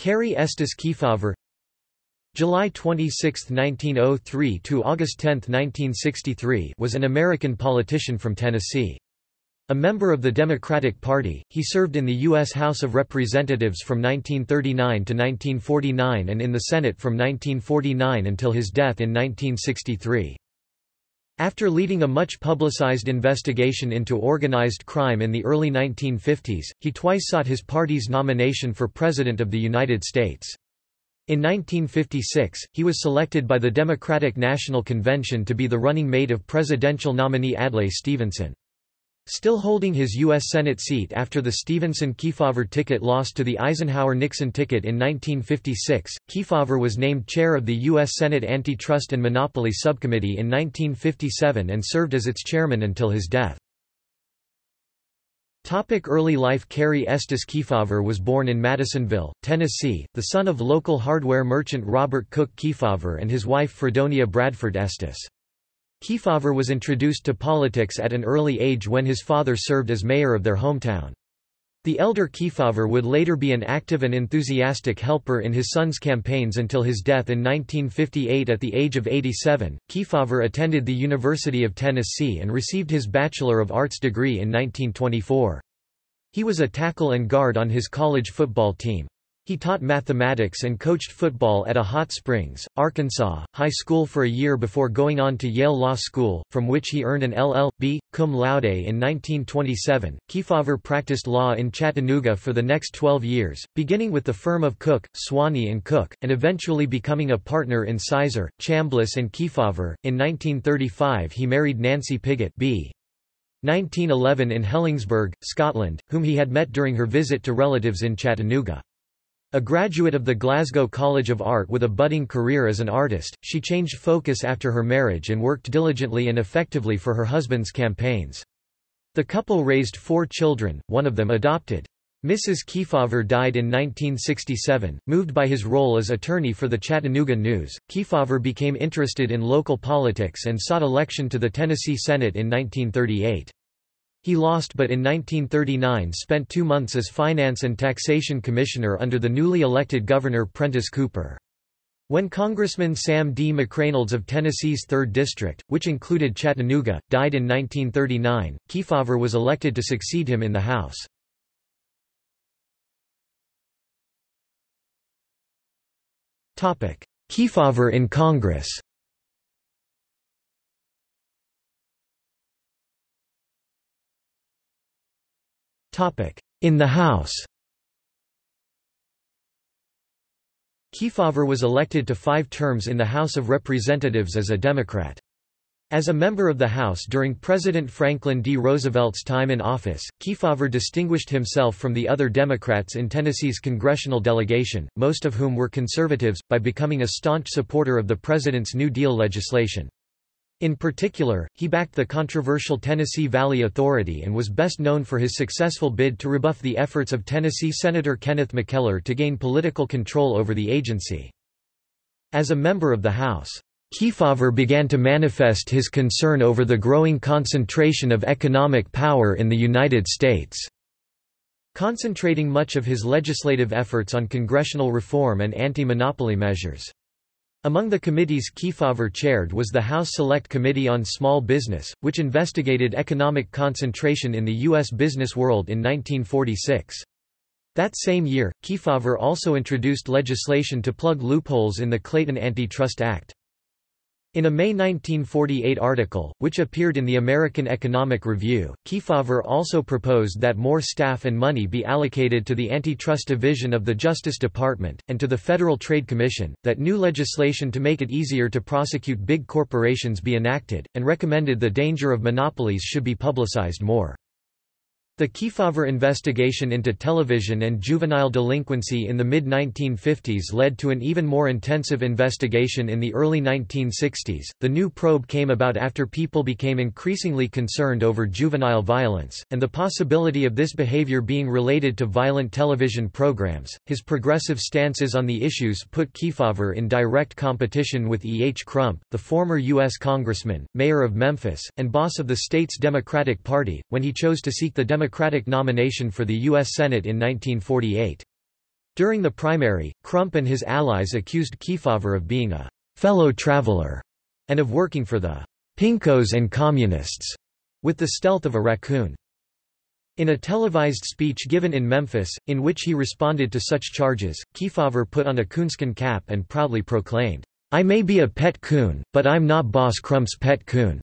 Carey Estes Kefauver July 26, 1903 to August 10, 1963 was an American politician from Tennessee. A member of the Democratic Party, he served in the U.S. House of Representatives from 1939 to 1949 and in the Senate from 1949 until his death in 1963. After leading a much publicized investigation into organized crime in the early 1950s, he twice sought his party's nomination for President of the United States. In 1956, he was selected by the Democratic National Convention to be the running mate of presidential nominee Adlai Stevenson. Still holding his U.S. Senate seat after the Stevenson-Kefauver ticket lost to the Eisenhower-Nixon ticket in 1956, Kefauver was named chair of the U.S. Senate Antitrust and Monopoly Subcommittee in 1957 and served as its chairman until his death. Topic early life Carey Estes Kefauver was born in Madisonville, Tennessee, the son of local hardware merchant Robert Cook Kefauver and his wife Fredonia Bradford Estes. Kefauver was introduced to politics at an early age when his father served as mayor of their hometown. The elder Kefauver would later be an active and enthusiastic helper in his son's campaigns until his death in 1958 at the age of 87. Kefauver attended the University of Tennessee and received his Bachelor of Arts degree in 1924. He was a tackle and guard on his college football team. He taught mathematics and coached football at a Hot Springs, Arkansas, high school for a year before going on to Yale Law School, from which he earned an LL.B. cum laude in 1927. Kefauver practiced law in Chattanooga for the next 12 years, beginning with the firm of Cook, Swaney and Cook, and eventually becoming a partner in Sizer, Chambliss and Kefauver. In 1935 he married Nancy Pigott B. 1911 in Helensburgh, Scotland, whom he had met during her visit to relatives in Chattanooga. A graduate of the Glasgow College of Art with a budding career as an artist, she changed focus after her marriage and worked diligently and effectively for her husband's campaigns. The couple raised four children, one of them adopted. Mrs. Kefauver died in 1967. Moved by his role as attorney for the Chattanooga News, Kefauver became interested in local politics and sought election to the Tennessee Senate in 1938. He lost but in 1939 spent two months as Finance and Taxation Commissioner under the newly elected Governor Prentice Cooper. When Congressman Sam D. McReynolds of Tennessee's 3rd District, which included Chattanooga, died in 1939, Kefauver was elected to succeed him in the House. Kefauver in Congress In the House Kefauver was elected to five terms in the House of Representatives as a Democrat. As a member of the House during President Franklin D. Roosevelt's time in office, Kefauver distinguished himself from the other Democrats in Tennessee's congressional delegation, most of whom were conservatives, by becoming a staunch supporter of the president's New Deal legislation. In particular, he backed the controversial Tennessee Valley Authority and was best known for his successful bid to rebuff the efforts of Tennessee Senator Kenneth McKellar to gain political control over the agency. As a member of the House, Kefauver began to manifest his concern over the growing concentration of economic power in the United States, concentrating much of his legislative efforts on congressional reform and anti-monopoly measures. Among the committees Kefauver chaired was the House Select Committee on Small Business, which investigated economic concentration in the U.S. business world in 1946. That same year, Kefauver also introduced legislation to plug loopholes in the Clayton Antitrust Act. In a May 1948 article, which appeared in the American Economic Review, Kefauver also proposed that more staff and money be allocated to the Antitrust Division of the Justice Department, and to the Federal Trade Commission, that new legislation to make it easier to prosecute big corporations be enacted, and recommended the danger of monopolies should be publicized more. The Kefauver investigation into television and juvenile delinquency in the mid-1950s led to an even more intensive investigation in the early 1960s. The new probe came about after people became increasingly concerned over juvenile violence, and the possibility of this behavior being related to violent television programs. His progressive stances on the issues put Kefauver in direct competition with E. H. Crump, the former U.S. congressman, mayor of Memphis, and boss of the state's Democratic Party, when he chose to seek the Democratic Democratic nomination for the U.S. Senate in 1948. During the primary, Crump and his allies accused Kefauver of being a fellow traveler and of working for the Pinkos and Communists with the stealth of a raccoon. In a televised speech given in Memphis, in which he responded to such charges, Kefauver put on a coonskin cap and proudly proclaimed, I may be a pet coon, but I'm not Boss Crump's pet coon.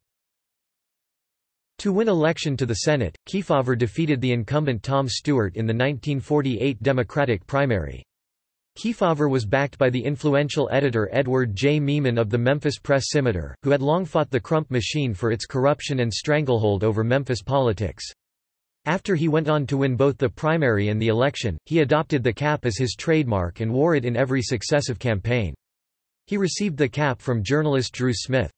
To win election to the Senate, Kefauver defeated the incumbent Tom Stewart in the 1948 Democratic primary. Kefauver was backed by the influential editor Edward J. Meeman of the Memphis Press Scimitar, who had long fought the Crump machine for its corruption and stranglehold over Memphis politics. After he went on to win both the primary and the election, he adopted the cap as his trademark and wore it in every successive campaign. He received the cap from journalist Drew Smith.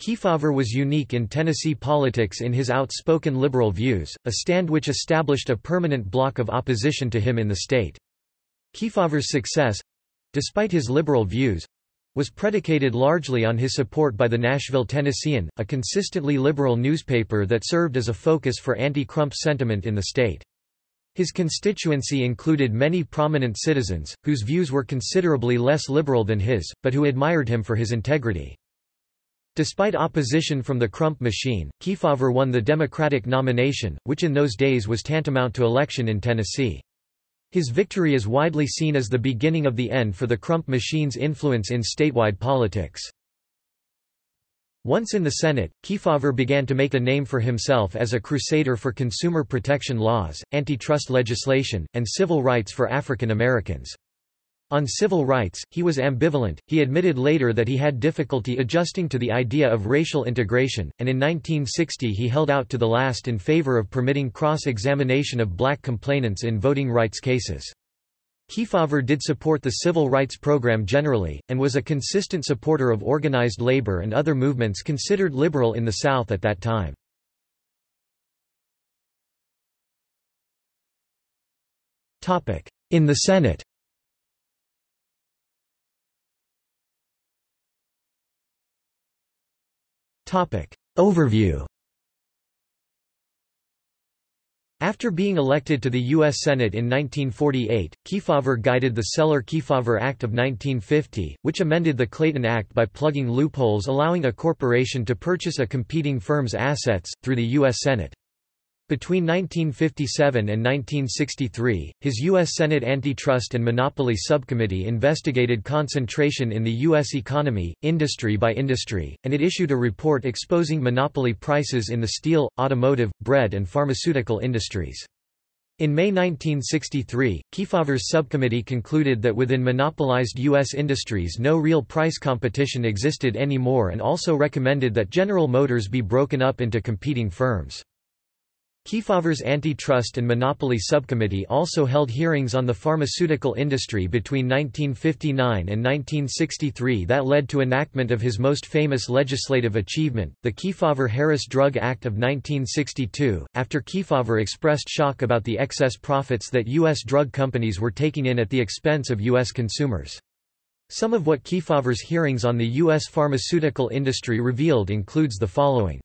Kefauver was unique in Tennessee politics in his outspoken liberal views, a stand which established a permanent block of opposition to him in the state. Kefauver's success—despite his liberal views—was predicated largely on his support by the Nashville Tennessean, a consistently liberal newspaper that served as a focus for anti-Crump sentiment in the state. His constituency included many prominent citizens, whose views were considerably less liberal than his, but who admired him for his integrity. Despite opposition from the Crump machine, Kefauver won the Democratic nomination, which in those days was tantamount to election in Tennessee. His victory is widely seen as the beginning of the end for the Crump machine's influence in statewide politics. Once in the Senate, Kefauver began to make a name for himself as a crusader for consumer protection laws, antitrust legislation, and civil rights for African Americans. On civil rights, he was ambivalent. He admitted later that he had difficulty adjusting to the idea of racial integration, and in 1960 he held out to the last in favor of permitting cross-examination of black complainants in voting rights cases. Kefauver did support the civil rights program generally, and was a consistent supporter of organized labor and other movements considered liberal in the South at that time. In the Senate Overview After being elected to the U.S. Senate in 1948, Kefauver guided the Celler-Kefauver Act of 1950, which amended the Clayton Act by plugging loopholes allowing a corporation to purchase a competing firm's assets, through the U.S. Senate. Between 1957 and 1963, his U.S. Senate Antitrust and Monopoly Subcommittee investigated concentration in the U.S. economy, industry by industry, and it issued a report exposing monopoly prices in the steel, automotive, bread and pharmaceutical industries. In May 1963, Kefauver's subcommittee concluded that within monopolized U.S. industries no real price competition existed anymore and also recommended that General Motors be broken up into competing firms. Kefauver's Antitrust and Monopoly Subcommittee also held hearings on the pharmaceutical industry between 1959 and 1963 that led to enactment of his most famous legislative achievement, the Kefauver-Harris Drug Act of 1962, after Kefauver expressed shock about the excess profits that U.S. drug companies were taking in at the expense of U.S. consumers. Some of what Kefauver's hearings on the U.S. pharmaceutical industry revealed includes the following.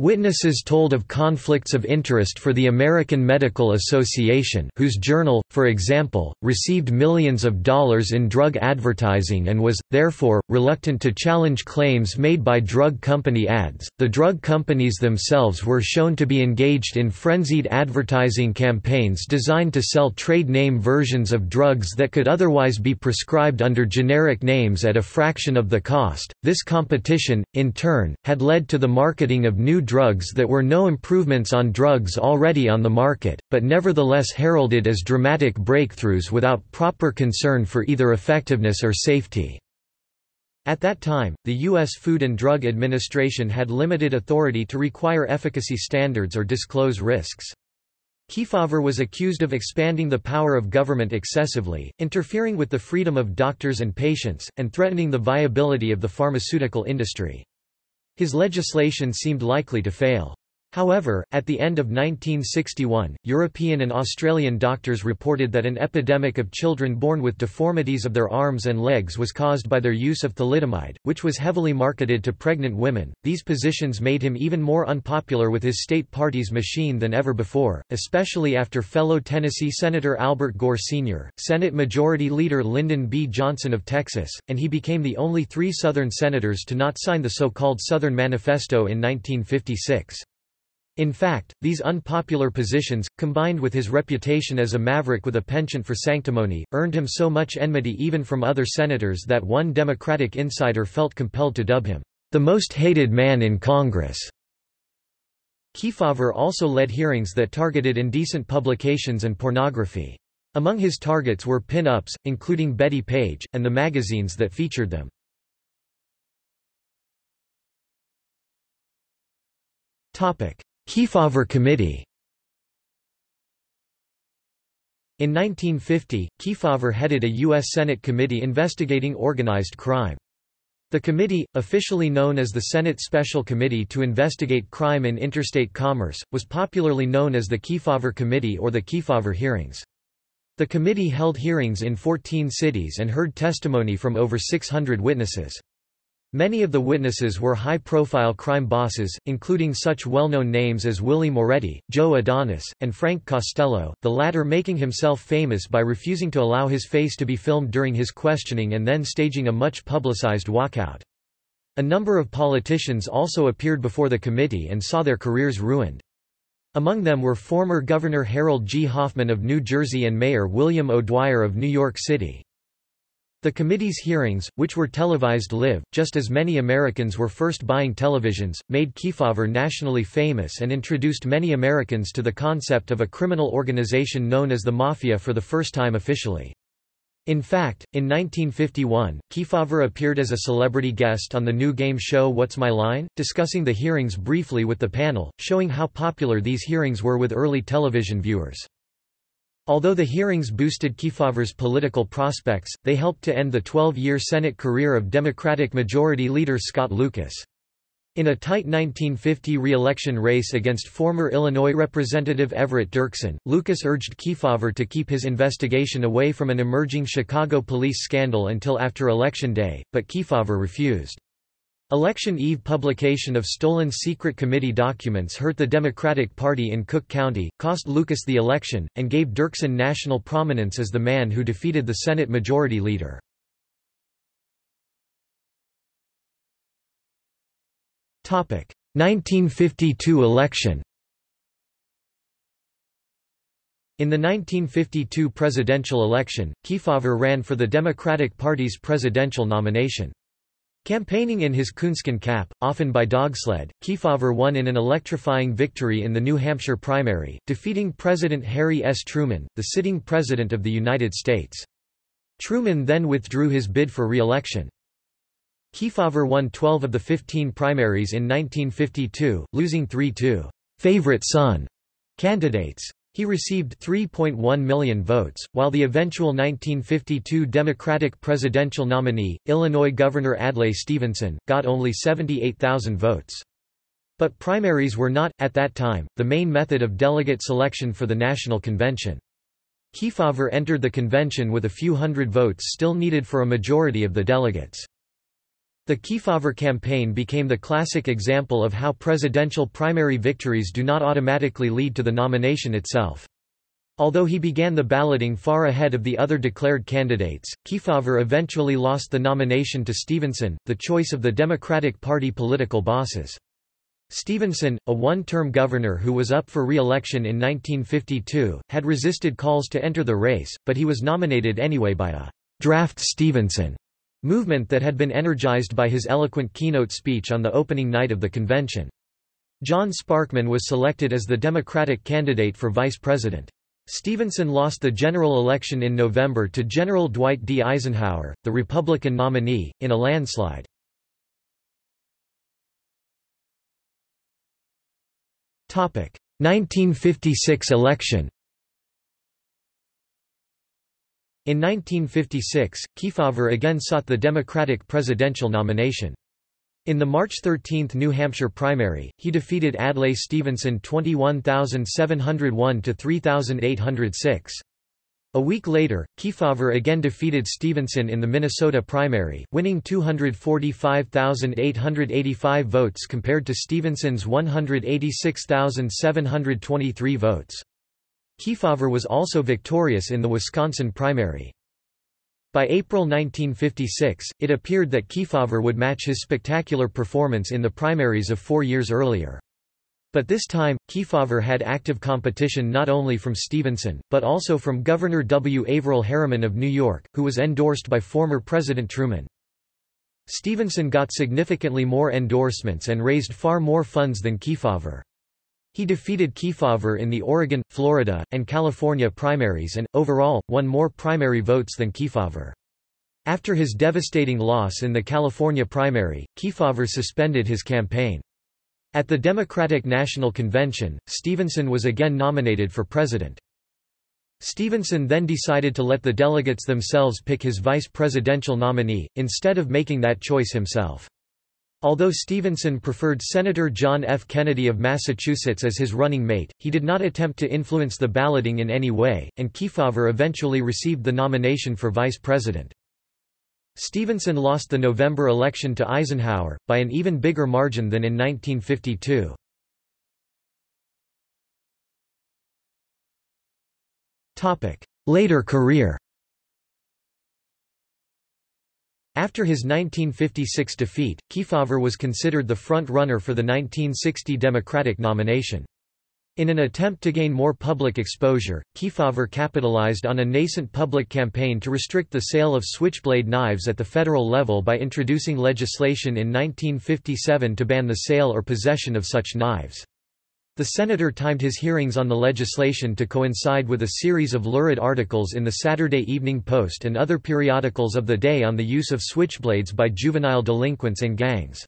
Witnesses told of conflicts of interest for the American Medical Association whose journal, for example, received millions of dollars in drug advertising and was, therefore, reluctant to challenge claims made by drug company ads. The drug companies themselves were shown to be engaged in frenzied advertising campaigns designed to sell trade name versions of drugs that could otherwise be prescribed under generic names at a fraction of the cost. This competition, in turn, had led to the marketing of new drugs that were no improvements on drugs already on the market, but nevertheless heralded as dramatic breakthroughs without proper concern for either effectiveness or safety. At that time, the U.S. Food and Drug Administration had limited authority to require efficacy standards or disclose risks. Kefauver was accused of expanding the power of government excessively, interfering with the freedom of doctors and patients, and threatening the viability of the pharmaceutical industry. His legislation seemed likely to fail. However, at the end of 1961, European and Australian doctors reported that an epidemic of children born with deformities of their arms and legs was caused by their use of thalidomide, which was heavily marketed to pregnant women. These positions made him even more unpopular with his state party's machine than ever before, especially after fellow Tennessee Senator Albert Gore Sr., Senate Majority Leader Lyndon B. Johnson of Texas, and he became the only three Southern senators to not sign the so-called Southern Manifesto in 1956. In fact, these unpopular positions, combined with his reputation as a maverick with a penchant for sanctimony, earned him so much enmity even from other senators that one Democratic insider felt compelled to dub him, the most hated man in Congress. Kefauver also led hearings that targeted indecent publications and pornography. Among his targets were pin-ups, including Bettie Page, and the magazines that featured them. Topic: Kefauver Committee In 1950, Kefauver headed a U.S. Senate committee investigating organized crime. The committee, officially known as the Senate Special Committee to Investigate Crime in Interstate Commerce, was popularly known as the Kefauver Committee or the Kefauver Hearings. The committee held hearings in 14 cities and heard testimony from over 600 witnesses. Many of the witnesses were high-profile crime bosses, including such well-known names as Willie Moretti, Joe Adonis, and Frank Costello, the latter making himself famous by refusing to allow his face to be filmed during his questioning and then staging a much publicized walkout. A number of politicians also appeared before the committee and saw their careers ruined. Among them were former Governor Harold G. Hoffman of New Jersey and Mayor William O'Dwyer of New York City. The committee's hearings, which were televised live, just as many Americans were first buying televisions, made Kefauver nationally famous and introduced many Americans to the concept of a criminal organization known as the Mafia for the first time officially. In fact, in 1951, Kefauver appeared as a celebrity guest on the new game show What's My Line, discussing the hearings briefly with the panel, showing how popular these hearings were with early television viewers. Although the hearings boosted Kefauver's political prospects, they helped to end the 12-year Senate career of Democratic Majority Leader Scott Lucas. In a tight 1950 re-election race against former Illinois Representative Everett Dirksen, Lucas urged Kefauver to keep his investigation away from an emerging Chicago police scandal until after Election Day, but Kefauver refused. Election Eve publication of stolen secret committee documents hurt the Democratic Party in Cook County, cost Lucas the election, and gave Dirksen national prominence as the man who defeated the Senate Majority Leader. Topic: 1952 election. In the 1952 presidential election, Kefauver ran for the Democratic Party's presidential nomination. Campaigning in his coonskin cap, often by dogsled, Kefauver won in an electrifying victory in the New Hampshire primary, defeating President Harry S. Truman, the sitting President of the United States. Truman then withdrew his bid for re-election. Kefauver won 12 of the 15 primaries in 1952, losing three to «favorite son» candidates. He received 3.1 million votes, while the eventual 1952 Democratic presidential nominee, Illinois Governor Adlai Stevenson, got only 78,000 votes. But primaries were not, at that time, the main method of delegate selection for the National Convention. Kefauver entered the convention with a few hundred votes still needed for a majority of the delegates. The Kefauver campaign became the classic example of how presidential primary victories do not automatically lead to the nomination itself. Although he began the balloting far ahead of the other declared candidates, Kefauver eventually lost the nomination to Stevenson, the choice of the Democratic Party political bosses. Stevenson, a one-term governor who was up for re-election in 1952, had resisted calls to enter the race, but he was nominated anyway by a «draft Stevenson» movement that had been energized by his eloquent keynote speech on the opening night of the convention. John Sparkman was selected as the Democratic candidate for vice president. Stevenson lost the general election in November to General Dwight D. Eisenhower, the Republican nominee, in a landslide. Topic: 1956 election. In 1956, Kefauver again sought the Democratic presidential nomination. In the March 13 New Hampshire primary, he defeated Adlai Stevenson 21,701 to 3,806. A week later, Kefauver again defeated Stevenson in the Minnesota primary, winning 245,885 votes compared to Stevenson's 186,723 votes. Kefauver was also victorious in the Wisconsin primary. By April 1956, it appeared that Kefauver would match his spectacular performance in the primaries of four years earlier. But this time, Kefauver had active competition not only from Stevenson, but also from Governor W. Averell Harriman of New York, who was endorsed by former President Truman. Stevenson got significantly more endorsements and raised far more funds than Kefauver. He defeated Kefauver in the Oregon, Florida, and California primaries and, overall, won more primary votes than Kefauver. After his devastating loss in the California primary, Kefauver suspended his campaign. At the Democratic National Convention, Stevenson was again nominated for president. Stevenson then decided to let the delegates themselves pick his vice presidential nominee, instead of making that choice himself. Although Stevenson preferred Senator John F. Kennedy of Massachusetts as his running mate, he did not attempt to influence the balloting in any way, and Kefauver eventually received the nomination for vice president. Stevenson lost the November election to Eisenhower, by an even bigger margin than in 1952. Later career After his 1956 defeat, Kefauver was considered the front-runner for the 1960 Democratic nomination. In an attempt to gain more public exposure, Kefauver capitalized on a nascent public campaign to restrict the sale of switchblade knives at the federal level by introducing legislation in 1957 to ban the sale or possession of such knives. The senator timed his hearings on the legislation to coincide with a series of lurid articles in the Saturday Evening Post and other periodicals of the day on the use of switchblades by juvenile delinquents and gangs.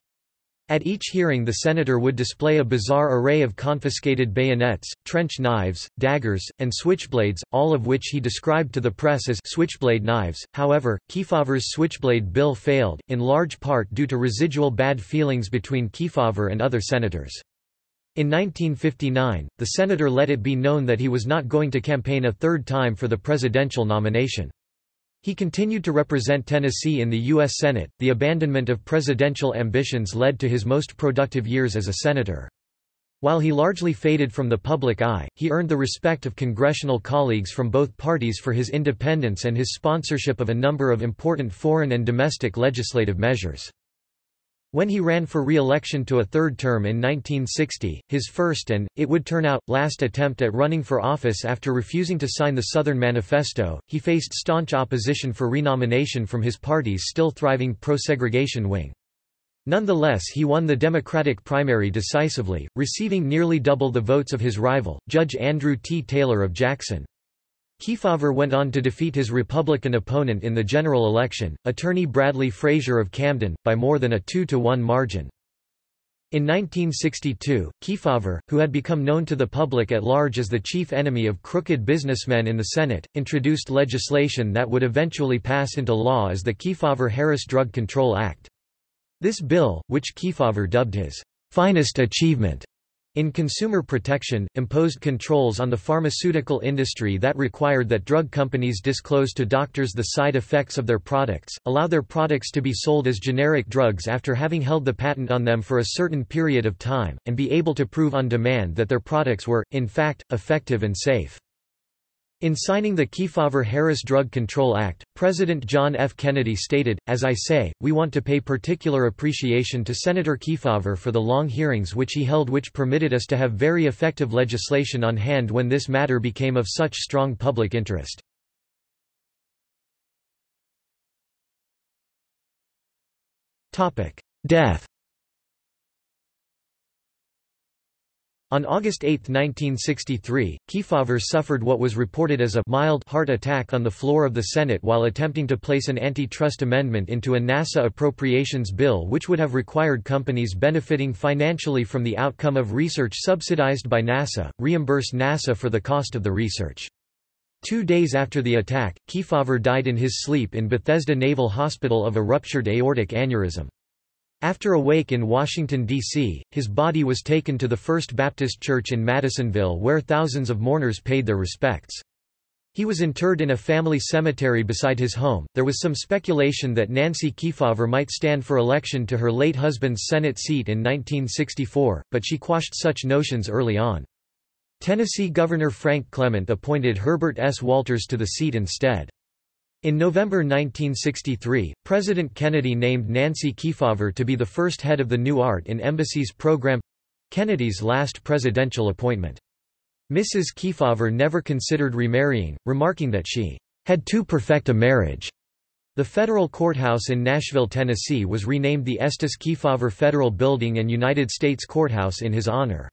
At each hearing the senator would display a bizarre array of confiscated bayonets, trench knives, daggers, and switchblades, all of which he described to the press as switchblade knives. However, Kefauver's switchblade bill failed, in large part due to residual bad feelings between Kefauver and other senators. In 1959, the senator let it be known that he was not going to campaign a third time for the presidential nomination. He continued to represent Tennessee in the U.S. Senate. The abandonment of presidential ambitions led to his most productive years as a senator. While he largely faded from the public eye, he earned the respect of congressional colleagues from both parties for his independence and his sponsorship of a number of important foreign and domestic legislative measures. When he ran for re-election to a third term in 1960, his first and, it would turn out, last attempt at running for office after refusing to sign the Southern Manifesto, he faced staunch opposition for renomination from his party's still thriving pro-segregation wing. Nonetheless he won the Democratic primary decisively, receiving nearly double the votes of his rival, Judge Andrew T. Taylor of Jackson. Kefauver went on to defeat his Republican opponent in the general election, attorney Bradley Frazier of Camden, by more than a 2-to-1 margin. In 1962, Kefauver, who had become known to the public at large as the chief enemy of crooked businessmen in the Senate, introduced legislation that would eventually pass into law as the Kefauver-Harris Drug Control Act. This bill, which Kefauver dubbed his finest achievement, in consumer protection, imposed controls on the pharmaceutical industry that required that drug companies disclose to doctors the side effects of their products, allow their products to be sold as generic drugs after having held the patent on them for a certain period of time, and be able to prove on demand that their products were, in fact, effective and safe. In signing the Kefauver-Harris Drug Control Act, President John F. Kennedy stated, As I say, we want to pay particular appreciation to Senator Kefauver for the long hearings which he held which permitted us to have very effective legislation on hand when this matter became of such strong public interest. Death On August 8, 1963, Kefauver suffered what was reported as a mild heart attack on the floor of the Senate while attempting to place an antitrust amendment into a NASA appropriations bill which would have required companies benefiting financially from the outcome of research subsidized by NASA, reimburse NASA for the cost of the research. Two days after the attack, Kefauver died in his sleep in Bethesda Naval Hospital of a ruptured aortic aneurysm. After a wake in Washington, D.C., his body was taken to the First Baptist Church in Madisonville where thousands of mourners paid their respects. He was interred in a family cemetery beside his home. There was some speculation that Nancy Kefauver might stand for election to her late husband's Senate seat in 1964, but she quashed such notions early on. Tennessee Governor Frank Clement appointed Herbert S. Walters to the seat instead. In November 1963, President Kennedy named Nancy Kefauver to be the first head of the New Art in Embassies program—Kennedy's last presidential appointment. Mrs. Kefauver never considered remarrying, remarking that she had too perfect a marriage. The federal courthouse in Nashville, Tennessee was renamed the Estes Kefauver Federal Building and United States Courthouse in his honor.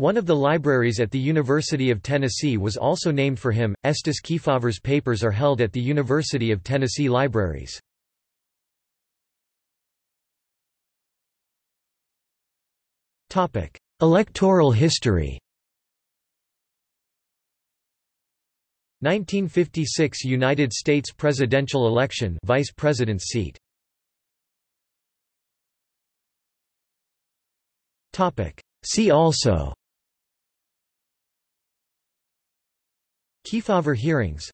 One of the libraries at the University of Tennessee was also named for him. Estes Kefauver's papers are held at the University of Tennessee Libraries. Topic: Electoral history. 1956 United States presidential election vice president's seat. Topic: See also Kefauver hearings.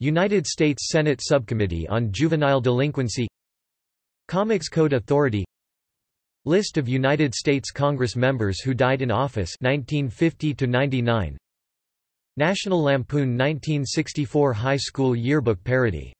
United States Senate Subcommittee on Juvenile Delinquency. Comics Code Authority. List of United States Congress members who died in office 1950 to 99 National Lampoon 1964 High School Yearbook parody